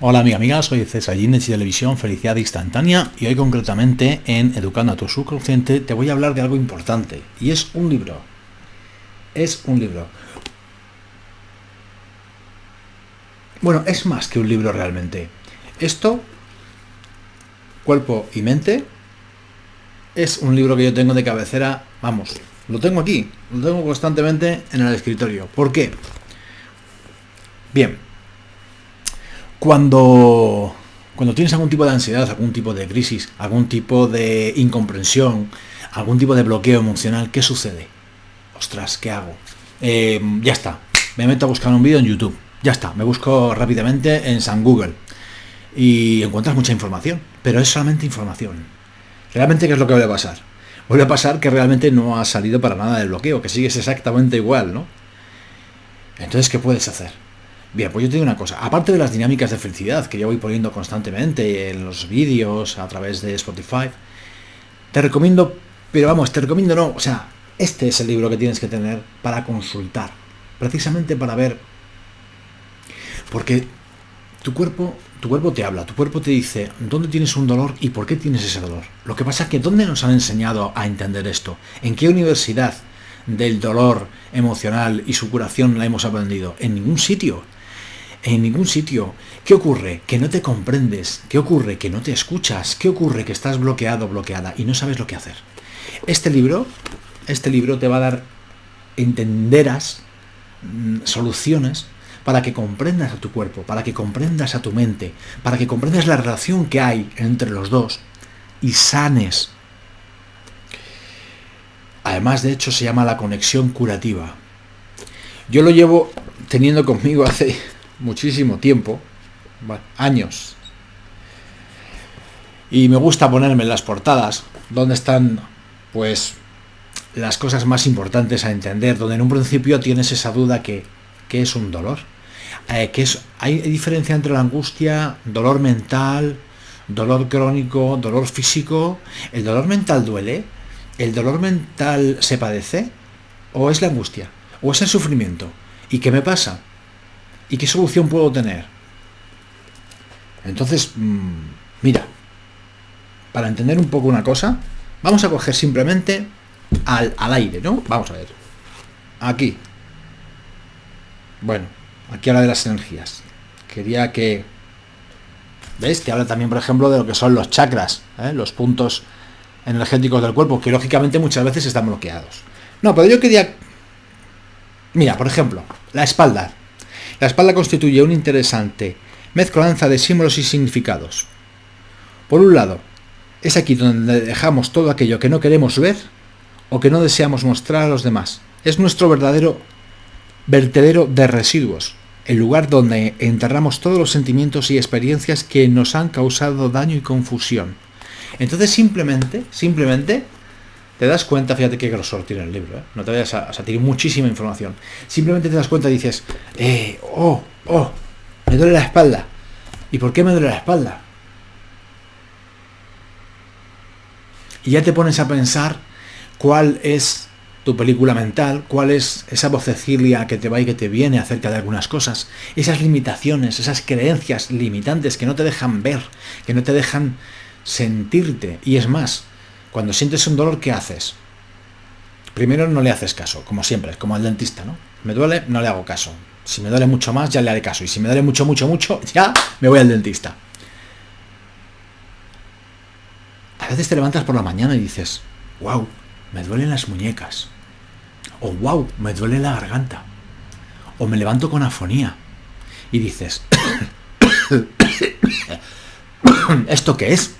Hola amiga amiga, soy César Gines de Televisión Felicidad Instantánea y hoy concretamente en Educando a tu Subconsciente te voy a hablar de algo importante y es un libro. Es un libro. Bueno, es más que un libro realmente. Esto, Cuerpo y Mente, es un libro que yo tengo de cabecera, vamos, lo tengo aquí, lo tengo constantemente en el escritorio. ¿Por qué? Bien, cuando, cuando tienes algún tipo de ansiedad, algún tipo de crisis, algún tipo de incomprensión, algún tipo de bloqueo emocional, ¿qué sucede? Ostras, ¿qué hago? Eh, ya está, me meto a buscar un vídeo en YouTube. Ya está, me busco rápidamente en San Google. Y encuentras mucha información, pero es solamente información. ¿Realmente qué es lo que vuelve a pasar? Vuelve a pasar que realmente no ha salido para nada del bloqueo, que sigues exactamente igual, ¿no? Entonces, ¿qué puedes hacer? Bien, pues yo te digo una cosa, aparte de las dinámicas de felicidad que yo voy poniendo constantemente en los vídeos, a través de Spotify, te recomiendo, pero vamos, te recomiendo no, o sea, este es el libro que tienes que tener para consultar, precisamente para ver, porque tu cuerpo, tu cuerpo te habla, tu cuerpo te dice dónde tienes un dolor y por qué tienes ese dolor. Lo que pasa es que ¿dónde nos han enseñado a entender esto? ¿En qué universidad del dolor emocional y su curación la hemos aprendido? En ningún sitio en ningún sitio. ¿Qué ocurre? Que no te comprendes. ¿Qué ocurre? Que no te escuchas. ¿Qué ocurre? Que estás bloqueado, bloqueada y no sabes lo que hacer. Este libro, este libro te va a dar, entenderás mm, soluciones para que comprendas a tu cuerpo, para que comprendas a tu mente, para que comprendas la relación que hay entre los dos y sanes. Además, de hecho, se llama la conexión curativa. Yo lo llevo teniendo conmigo hace muchísimo tiempo, años. Y me gusta ponerme en las portadas, donde están, pues, las cosas más importantes a entender, donde en un principio tienes esa duda que, ¿qué es un dolor? Eh, que es, ¿Hay diferencia entre la angustia, dolor mental, dolor crónico, dolor físico? ¿El dolor mental duele? ¿El dolor mental se padece? ¿O es la angustia? ¿O es el sufrimiento? ¿Y qué me pasa? ¿Y qué solución puedo tener? Entonces, mm, mira, para entender un poco una cosa, vamos a coger simplemente al, aire, ¿no? Vamos a ver. Aquí. Bueno, aquí habla de las energías. Quería que... ¿Veis? Que habla también, por ejemplo, de lo que son los chakras, ¿eh? los puntos energéticos del cuerpo, que lógicamente muchas veces están bloqueados. No, pero yo quería... Mira, por ejemplo, la espalda. La espalda constituye un interesante mezcolanza de símbolos y significados. Por un lado, es aquí donde dejamos todo aquello que no queremos ver o que no deseamos mostrar a los demás. Es nuestro verdadero vertedero de residuos, el lugar donde enterramos todos los sentimientos y experiencias que nos han causado daño y confusión. Entonces simplemente, simplemente te das cuenta, fíjate qué grosor tiene el libro, ¿eh? no te vayas a, a muchísima información. Simplemente te das cuenta y dices, eh, oh, oh, me duele la espalda. ¿Y por qué me duele la espalda? Y ya te pones a pensar cuál es tu película mental, cuál es esa vocecilla que te va y que te viene acerca de algunas cosas, esas limitaciones, esas creencias limitantes que no te dejan ver, que no te dejan sentirte. Y es más, cuando sientes un dolor, ¿qué haces? Primero no le haces caso, como siempre, como al dentista, ¿no? Me duele, no le hago caso. Si me duele mucho más, ya le haré caso. Y si me duele mucho, mucho, mucho, ya me voy al dentista. A veces te levantas por la mañana y dices, wow, me duelen las muñecas. O wow, me duele la garganta. O me levanto con afonía. Y dices, ¿esto qué es?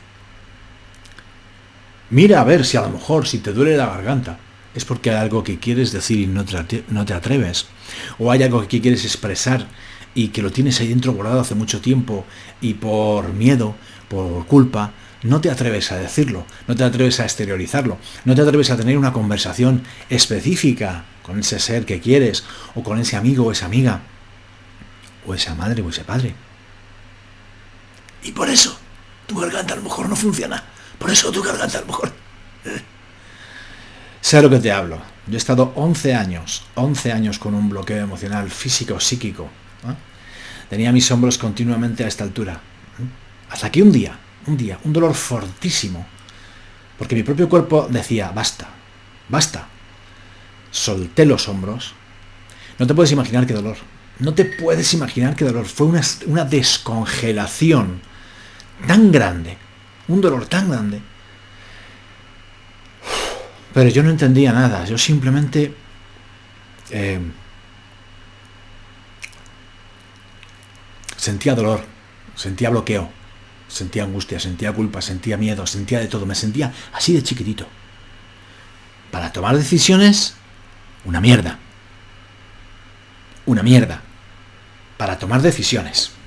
Mira a ver si a lo mejor, si te duele la garganta, es porque hay algo que quieres decir y no te, no te atreves. O hay algo que quieres expresar y que lo tienes ahí dentro guardado hace mucho tiempo y por miedo, por culpa, no te atreves a decirlo, no te atreves a exteriorizarlo, no te atreves a tener una conversación específica con ese ser que quieres, o con ese amigo o esa amiga, o esa madre o ese padre. Y por eso tu garganta a lo mejor no funciona. Por eso tu garganta a lo mejor... Sé lo que te hablo. Yo he estado 11 años, 11 años con un bloqueo emocional físico, psíquico. tenía mis hombros continuamente a esta altura. Hasta que un día, un día, un dolor fortísimo, porque mi propio cuerpo decía, basta, basta. Solté los hombros. No te puedes imaginar qué dolor. No te puedes imaginar qué dolor. Fue una descongelación tan grande, un dolor tan grande. Pero yo no entendía nada, yo simplemente eh, sentía dolor, sentía bloqueo, sentía angustia, sentía culpa, sentía miedo, sentía de todo, me sentía así de chiquitito. Para tomar decisiones, una mierda. Una mierda. Para tomar decisiones.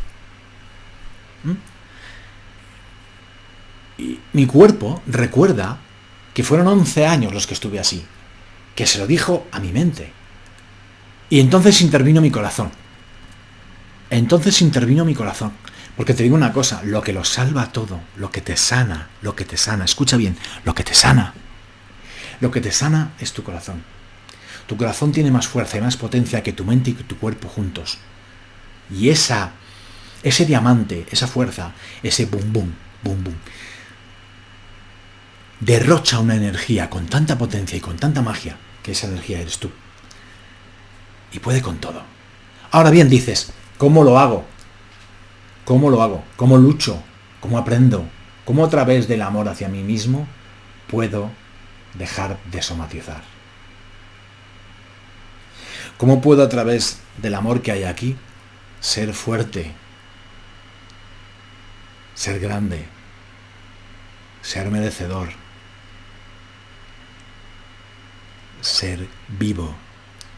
Mi cuerpo recuerda que fueron 11 años los que estuve así, que se lo dijo a mi mente. Y entonces intervino mi corazón. Entonces intervino mi corazón. Porque te digo una cosa, lo que lo salva todo, lo que te sana, lo que te sana, escucha bien, lo que te sana. Lo que te sana es tu corazón. Tu corazón tiene más fuerza y más potencia que tu mente y tu cuerpo juntos. Y esa, ese diamante, esa fuerza, ese boom, boom, boom, boom, derrocha una energía con tanta potencia y con tanta magia, que esa energía eres tú. Y puede con todo. Ahora bien, dices, ¿cómo lo hago? ¿Cómo lo hago? ¿Cómo lucho? ¿Cómo aprendo? ¿Cómo a través del amor hacia mí mismo puedo dejar de somatizar? ¿Cómo puedo a través del amor que hay aquí ser fuerte, ser grande, ser merecedor, ser vivo,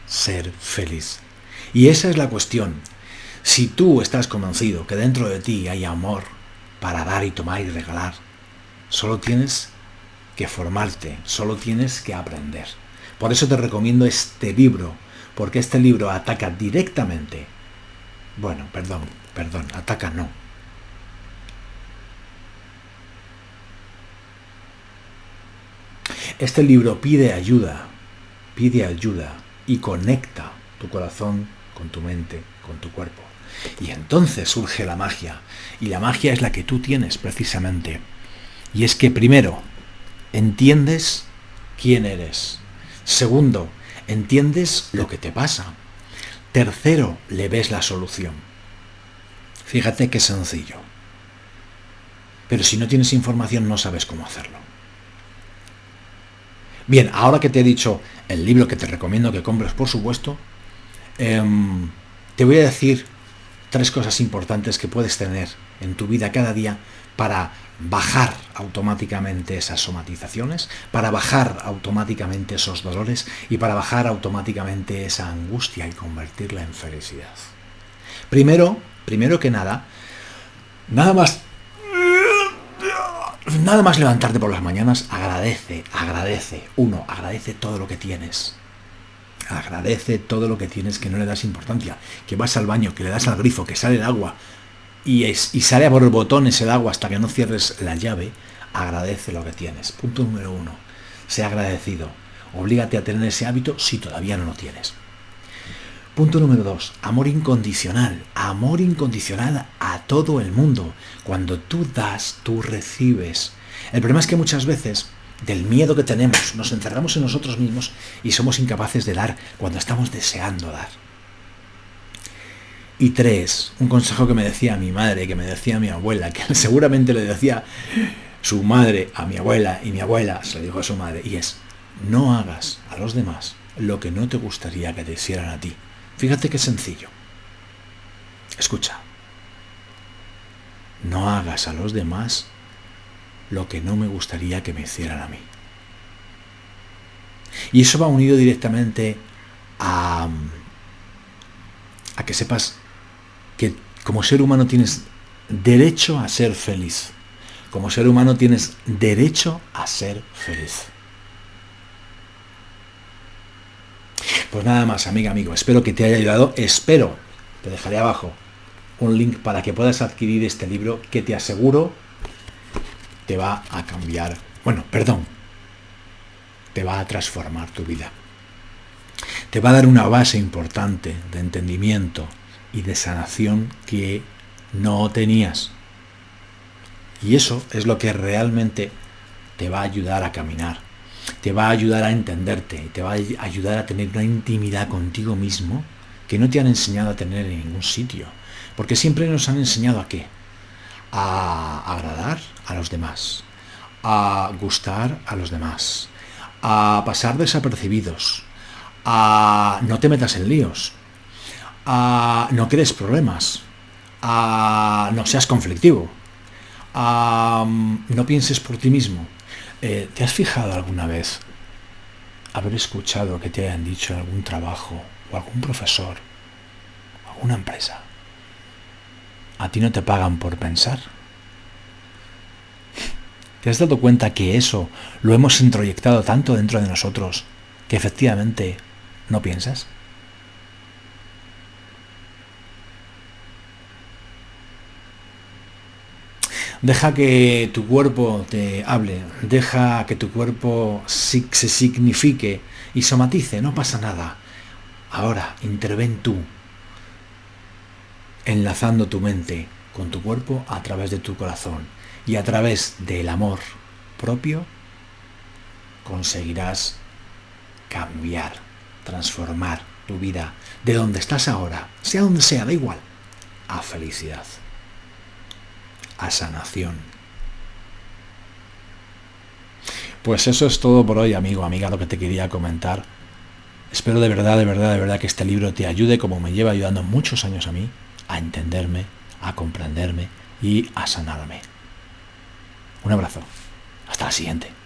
ser feliz. Y esa es la cuestión. Si tú estás convencido que dentro de ti hay amor para dar y tomar y regalar, solo tienes que formarte, solo tienes que aprender. Por eso te recomiendo este libro, porque este libro ataca directamente. Bueno, perdón, perdón, ataca no. Este libro pide ayuda pide ayuda y conecta tu corazón con tu mente, con tu cuerpo. Y entonces surge la magia. Y la magia es la que tú tienes precisamente. Y es que primero, entiendes quién eres. Segundo, entiendes lo que te pasa. Tercero, le ves la solución. Fíjate qué sencillo. Pero si no tienes información no sabes cómo hacerlo. Bien, ahora que te he dicho el libro que te recomiendo que compres, por supuesto, em, te voy a decir tres cosas importantes que puedes tener en tu vida cada día para bajar automáticamente esas somatizaciones, para bajar automáticamente esos dolores y para bajar automáticamente esa angustia y convertirla en felicidad. Primero, primero que nada, nada más Nada más levantarte por las mañanas, agradece, agradece. Uno, agradece todo lo que tienes. Agradece todo lo que tienes que no le das importancia. Que vas al baño, que le das al grifo, que sale el agua y, es, y sale por el botón ese agua hasta que no cierres la llave. Agradece lo que tienes. Punto número uno. Sea agradecido. Oblígate a tener ese hábito si todavía no lo tienes. Punto número dos, amor incondicional. Amor incondicional a todo el mundo. Cuando tú das, tú recibes. El problema es que muchas veces, del miedo que tenemos, nos encerramos en nosotros mismos y somos incapaces de dar cuando estamos deseando dar. Y tres, un consejo que me decía mi madre, que me decía mi abuela, que seguramente le decía su madre a mi abuela y mi abuela se lo dijo a su madre, y es, no hagas a los demás lo que no te gustaría que te hicieran a ti. Fíjate qué sencillo. Escucha. No hagas a los demás lo que no me gustaría que me hicieran a mí. Y eso va unido directamente a, a que sepas que como ser humano tienes derecho a ser feliz. Como ser humano tienes derecho a ser feliz. Pues nada más, amiga, amigo. Espero que te haya ayudado. Espero, te dejaré abajo un link para que puedas adquirir este libro que te aseguro te va a cambiar. Bueno, perdón. Te va a transformar tu vida. Te va a dar una base importante de entendimiento y de sanación que no tenías. Y eso es lo que realmente te va a ayudar a caminar, te va a ayudar a entenderte, te va a ayudar a tener una intimidad contigo mismo que no te han enseñado a tener en ningún sitio. Porque siempre nos han enseñado a qué? A agradar a los demás, a gustar a los demás, a pasar desapercibidos, a no te metas en líos, a no crees problemas, a no seas conflictivo, a no pienses por ti mismo. Eh, ¿Te has fijado alguna vez haber escuchado que te hayan dicho en algún trabajo o algún profesor, alguna empresa? ¿A ti no te pagan por pensar? ¿Te has dado cuenta que eso lo hemos introyectado tanto dentro de nosotros que efectivamente no piensas? Deja que tu cuerpo te hable, deja que tu cuerpo se signifique y somatice, no pasa nada. Ahora, interven tú, enlazando tu mente con tu cuerpo a través de tu corazón. Y a través del amor propio conseguirás cambiar, transformar tu vida de donde estás ahora, sea donde sea, da igual, a felicidad a sanación. Pues eso es todo por hoy, amigo, amiga, lo que te quería comentar. Espero de verdad, de verdad, de verdad que este libro te ayude como me lleva ayudando muchos años a mí, a entenderme, a comprenderme y a sanarme. Un abrazo. Hasta la siguiente.